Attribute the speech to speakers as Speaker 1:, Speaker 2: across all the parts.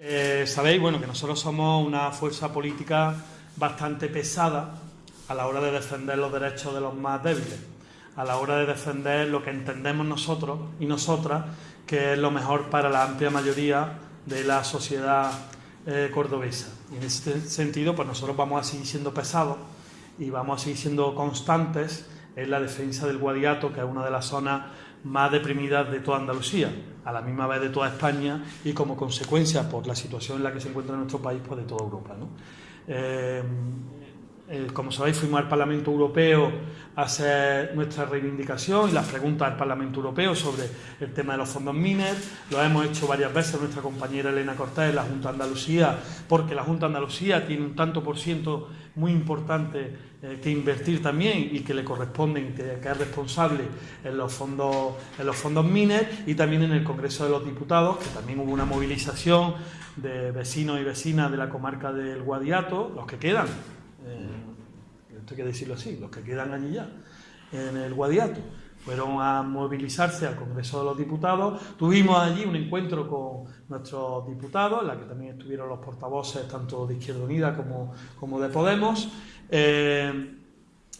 Speaker 1: Eh, sabéis, bueno, que nosotros somos una fuerza política bastante pesada a la hora de defender los derechos de los más débiles, a la hora de defender lo que entendemos nosotros y nosotras que es lo mejor para la amplia mayoría de la sociedad eh, cordobesa. Y en este sentido, pues nosotros vamos a seguir siendo pesados y vamos a seguir siendo constantes en la defensa del Guadiato, que es una de las zonas más deprimidas de toda Andalucía, a la misma vez de toda España y como consecuencia por la situación en la que se encuentra nuestro país, pues de toda Europa. Eh, eh, como sabéis, fuimos al Parlamento Europeo a hacer nuestra reivindicación y las preguntas al Parlamento Europeo sobre el tema de los fondos MINER. Lo hemos hecho varias veces nuestra compañera Elena Cortés en la Junta de Andalucía, porque la Junta de Andalucía tiene un tanto por ciento muy importante eh, que invertir también y que le corresponde, que, que, es responsable en los fondos en los fondos MINER y también en el Congreso de los Diputados, que también hubo una movilización de vecinos y vecinas de la comarca del Guadiato, los que quedan eh, esto hay que decirlo así, los que quedan allí ya, en el Guadiato, fueron a movilizarse al Congreso de los Diputados. Tuvimos allí un encuentro con nuestros diputados, en la que también estuvieron los portavoces tanto de Izquierda Unida como, como de Podemos. Eh,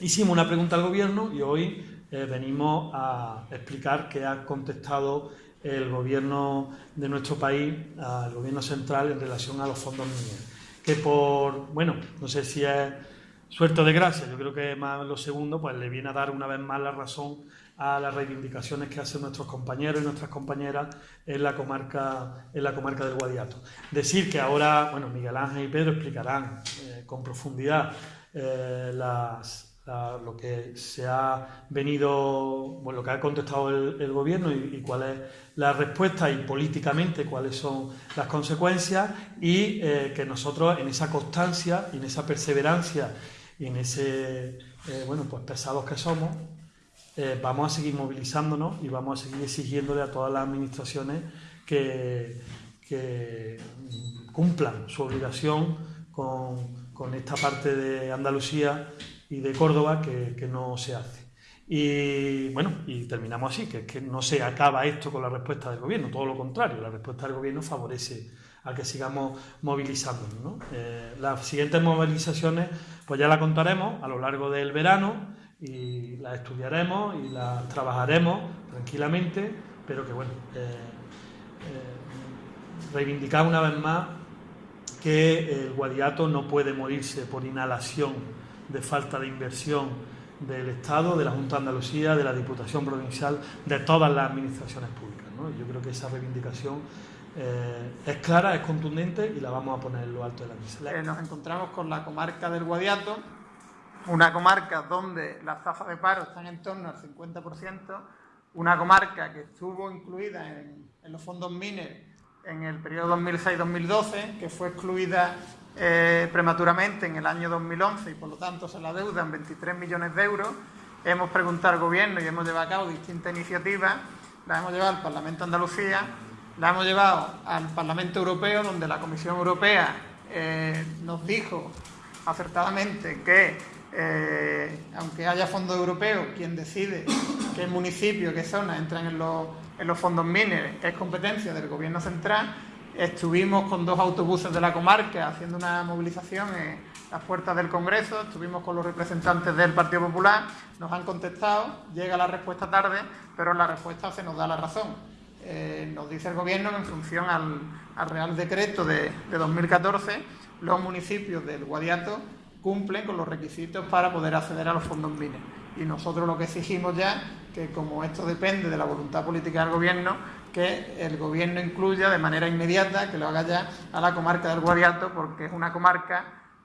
Speaker 1: hicimos una pregunta al Gobierno y hoy eh, venimos a explicar que ha contestado el Gobierno de nuestro país, al Gobierno central, en relación a los fondos mineros que por, bueno, no sé si es suerte de gracia, yo creo que más lo segundo, pues le viene a dar una vez más la razón a las reivindicaciones que hacen nuestros compañeros y nuestras compañeras en la comarca, en la comarca del Guadiato. Decir que ahora, bueno, Miguel Ángel y Pedro explicarán eh, con profundidad eh, las, lo que se ha venido, bueno, lo que ha contestado el, gobierno y, cuál es la respuesta y políticamente cuáles son las consecuencias y eh, que nosotros en esa constancia y en esa perseverancia y en ese, eh, bueno, pues pesados que somos, eh, vamos a seguir movilizándonos y vamos a seguir exigiéndole a todas las administraciones que, que cumplan su obligación con, con esta parte de Andalucía y de Córdoba que, no se hace. Y bueno, y terminamos así, que, que no se acaba esto con la respuesta del gobierno, todo lo contrario, la respuesta del gobierno favorece a que sigamos movilizándonos. Eh, las siguientes movilizaciones pues ya las contaremos a lo largo del verano y las estudiaremos y las trabajaremos tranquilamente, pero que bueno, eh, eh, reivindicar una vez más que el guadiato no puede morirse por inhalación de falta de inversión del Estado, de la Junta de Andalucía, de la Diputación Provincial, de todas las administraciones públicas. Yo creo que esa reivindicación eh, es clara, es contundente y la vamos a poner en lo alto de la mesa.
Speaker 2: Eh, nos encontramos con la comarca del Guadiato, una comarca donde las tasas de paro están en torno al 50%, una comarca que estuvo incluida en, en los fondos MINER en el periodo 2006-2012, que fue excluida eh, prematuramente en el año 2011 y por lo tanto se la deudan 23 millones de euros. Hemos preguntado al Gobierno y hemos llevado a cabo distintas iniciativas. La hemos llevado al Parlamento de Andalucía, la hemos llevado al Parlamento Europeo, donde la Comisión Europea eh, nos dijo acertadamente que, eh, aunque haya fondos europeos, quien decide qué municipio, qué zona entran en los, en los fondos MINER es competencia del Gobierno central Estuvimos con dos autobuses de la comarca haciendo una movilización en las puertas del Congreso, estuvimos con los representantes del Partido Popular, nos han contestado, llega la respuesta tarde, pero la respuesta se nos da la razón. Eh, nos dice el Gobierno que en función al, Real Decreto de, 2014, los municipios del Guadiato cumplen con los requisitos para poder acceder a los fondos MINES. Y nosotros lo que exigimos ya, que como esto depende de la voluntad política del Gobierno, que el gobierno incluya de manera inmediata, que lo haga ya a la comarca del Guadiato, porque es una comarca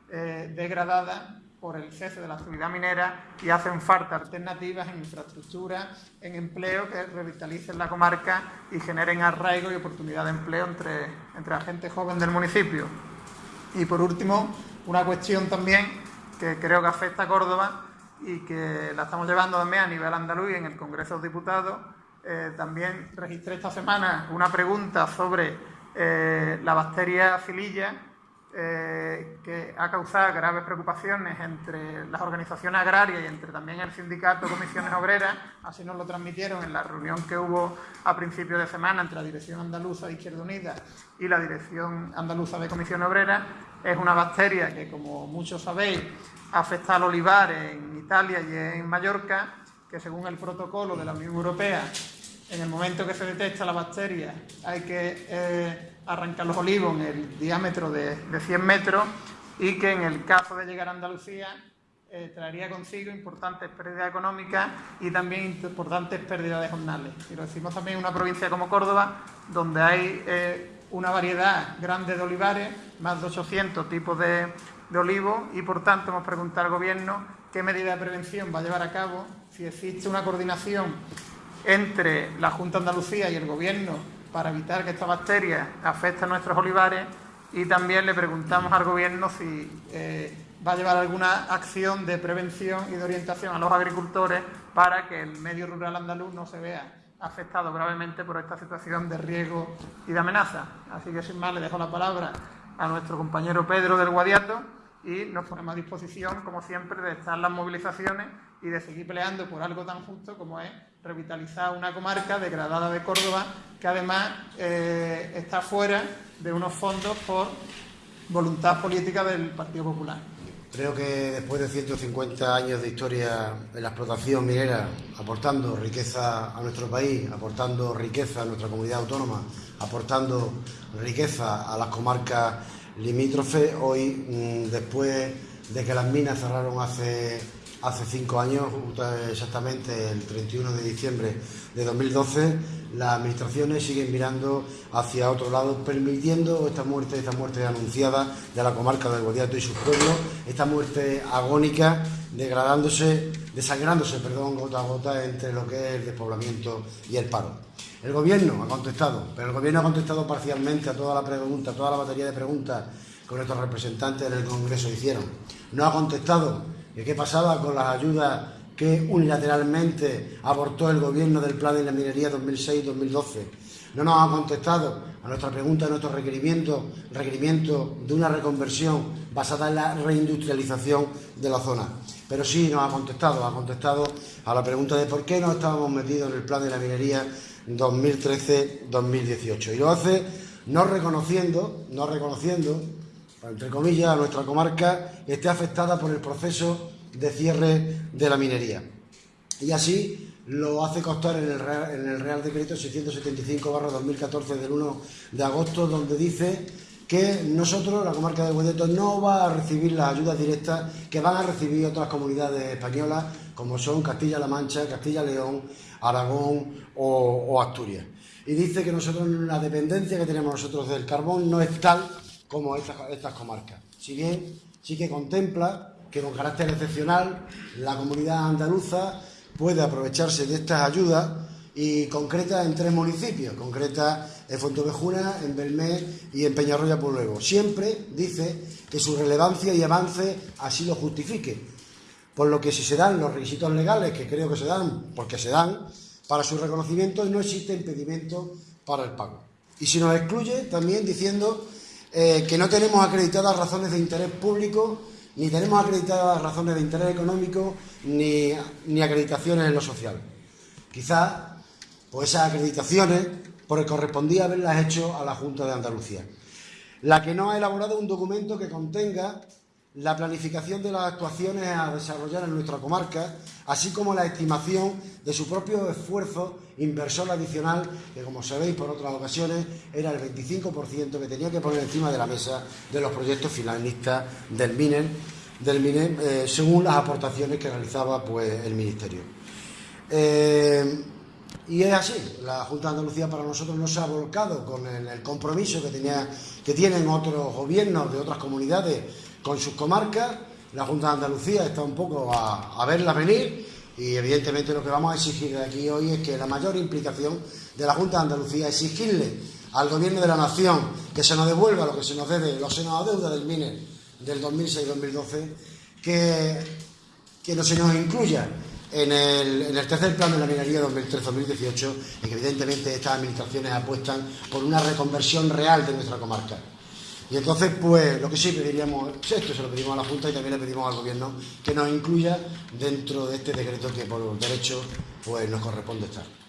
Speaker 2: eh, degradada por el cese de la actividad minera y hacen falta alternativas en infraestructura, en empleo que revitalicen la comarca y generen arraigo y oportunidad de empleo entre, entre la gente joven del municipio. Y por último, una cuestión también que creo que afecta a Córdoba y que la estamos llevando también a nivel andaluz en el Congreso de Diputados, eh, también registré esta semana una pregunta sobre eh, la bacteria fililla eh, que ha causado graves preocupaciones entre las organizaciones agrarias y entre también el sindicato Comisiones Obreras, así nos lo transmitieron en la reunión que hubo a principios de semana entre la Dirección Andaluza de Izquierda Unida y la Dirección Andaluza de Comisiones Obreras. Es una bacteria que, como muchos sabéis, afecta al olivar en Italia y en Mallorca, que según el protocolo de la Unión Europea, en el momento que se detecta la bacteria hay que eh, arrancar los olivos en el diámetro de, 100 metros y que en el caso de llegar a Andalucía eh, traería consigo importantes pérdidas económicas y también importantes pérdidas de jornales. Y lo decimos también en una provincia como Córdoba, donde hay eh, una variedad grande de olivares, más de 800 tipos de, de olivos, y por tanto hemos preguntado al Gobierno qué medida de prevención va a llevar a cabo, si existe una coordinación entre la Junta de Andalucía y el Gobierno para evitar que esta bacteria afecte a nuestros olivares y también le preguntamos al Gobierno si eh, va a llevar alguna acción de prevención y de orientación a los agricultores para que el medio rural andaluz no se vea afectado gravemente por esta situación de riesgo y de amenaza. Así que sin más le dejo la palabra a nuestro compañero Pedro del Guadiato y nos ponemos a disposición, como siempre, de estar las movilizaciones y de seguir peleando por algo tan justo como es revitalizar una comarca degradada de Córdoba que además eh, está fuera de unos fondos por voluntad política del Partido Popular.
Speaker 3: Creo que después de 150 años de historia en la explotación minera, aportando riqueza a nuestro país, aportando riqueza a nuestra comunidad autónoma, aportando riqueza a las comarcas limítrofes, hoy, mm, después de que las minas cerraron hace hace cinco años, exactamente el 31 de diciembre de 2012, las administraciones siguen mirando hacia otro lado, permitiendo esta muerte, esta muerte anunciada de la comarca del Guadiato y sus pueblos, esta muerte agónica, degradándose, desangrándose, perdón, gota a gota entre lo que es el despoblamiento y el paro. El Gobierno ha contestado, pero el Gobierno ha contestado parcialmente a toda la pregunta, a toda la batería de preguntas que nuestros representantes en el Congreso hicieron. No ha contestado ¿Qué pasaba con las ayudas que unilateralmente abortó el gobierno del Plan de la Minería 2006-2012? No nos ha contestado a nuestra pregunta, a nuestro requerimiento, requerimiento de una reconversión basada en la reindustrialización de la zona. Pero sí nos ha contestado, ha contestado a la pregunta de por qué no estábamos metidos en el Plan de la Minería 2013-2018. Y lo hace no reconociendo, no reconociendo entre comillas, a nuestra comarca esté afectada por el proceso de cierre de la minería. Y así lo hace constar en el Real, en el Real Decreto 675-2014 del 1 de agosto, donde dice que nosotros, la comarca de Guedeto, no va a recibir las ayudas directas que van a recibir otras comunidades españolas, como son Castilla-La Mancha, Castilla-León, Aragón o, Asturias. Y dice que nosotros la dependencia que tenemos nosotros del carbón no es tal como estas, comarcas. Si bien sí que contempla que con carácter excepcional la comunidad andaluza puede aprovecharse de estas ayudas y concreta en tres municipios, concreta en Fontevejuna, en Belmé y en Peñarroya Luego. Siempre dice que su relevancia y avance así lo justifique, por lo que si se dan los requisitos legales, que creo que se dan, porque se dan, para su reconocimiento no existe impedimento para el pago. Y si nos excluye, también diciendo eh, que no tenemos acreditadas razones de interés público, ni tenemos acreditadas razones de interés económico, ni, ni acreditaciones en lo social. Quizás, pues esas acreditaciones, pues correspondía haberlas hecho a la Junta de Andalucía, la que no ha elaborado un documento que contenga la planificación de las actuaciones a desarrollar en nuestra comarca, así como la estimación de su propio esfuerzo inversor adicional, que como sabéis por otras ocasiones era el 25% que tenía que poner encima de la mesa de los proyectos finalistas del MINER, del eh, según las aportaciones que realizaba pues, el Ministerio. Eh, y es así, la Junta de Andalucía para nosotros no se ha volcado con el, compromiso que, tenía, que tienen otros gobiernos de otras comunidades con sus comarcas. La Junta de Andalucía está un poco a, a verla venir y evidentemente lo que vamos a exigir aquí hoy es que la mayor implicación de la Junta de Andalucía, exigirle al Gobierno de la Nación que se nos devuelva lo que se nos debe, lo que se nos deuda del MINER del 2006-2012, que, que no se nos incluya en el, tercer plan de la minería 2013-2018 y que evidentemente estas administraciones apuestan por una reconversión real de nuestra comarca. Y entonces, pues lo que sí pediríamos, esto se lo pedimos a la Junta y también le pedimos al Gobierno que nos incluya dentro de este decreto que por derecho pues nos corresponde estar.